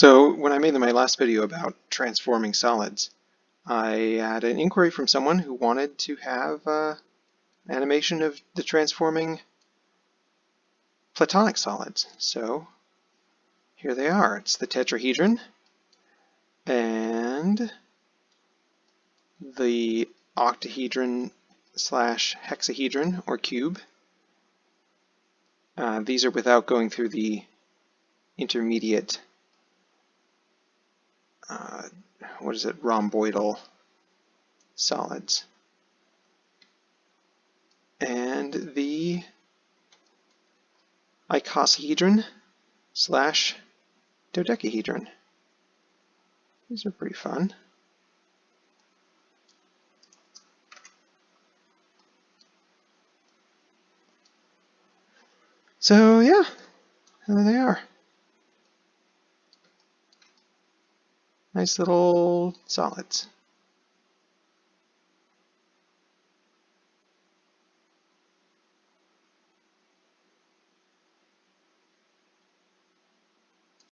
So when I made my last video about transforming solids, I had an inquiry from someone who wanted to have uh, an animation of the transforming platonic solids. So here they are. It's the tetrahedron and the octahedron slash hexahedron or cube. Uh, these are without going through the intermediate uh, what is it, rhomboidal solids. And the icosahedron slash dodecahedron. These are pretty fun. So yeah, there they are. Nice little solids.